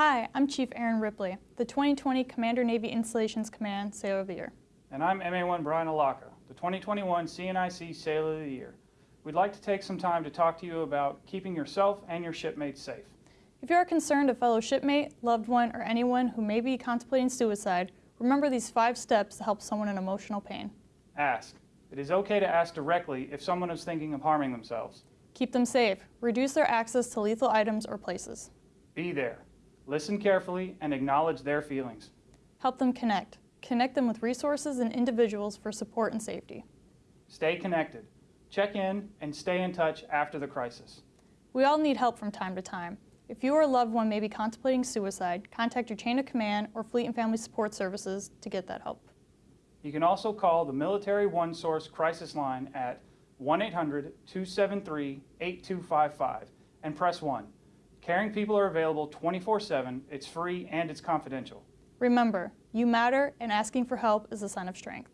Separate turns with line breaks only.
Hi, I'm Chief Aaron Ripley, the 2020 Commander Navy Installations Command Sailor of the Year.
And I'm MA1 Brian Alaka, the 2021 CNIC Sailor of the Year. We'd like to take some time to talk to you about keeping yourself and your shipmates safe.
If you are concerned a fellow shipmate, loved one, or anyone who may be contemplating suicide, remember these five steps to help someone in emotional pain.
Ask. It is okay to ask directly if someone is thinking of harming themselves.
Keep them safe. Reduce their access to lethal items or places.
Be there. Listen carefully and acknowledge their feelings.
Help them connect. Connect them with resources and individuals for support and safety.
Stay connected. Check in and stay in touch after the crisis.
We all need help from time to time. If you or a loved one may be contemplating suicide, contact your chain of command or Fleet and Family Support Services to get that help.
You can also call the Military One Source Crisis Line at 1-800-273-8255 and press 1. Caring people are available 24-7, it's free and it's confidential.
Remember, you matter and asking for help is a sign of strength.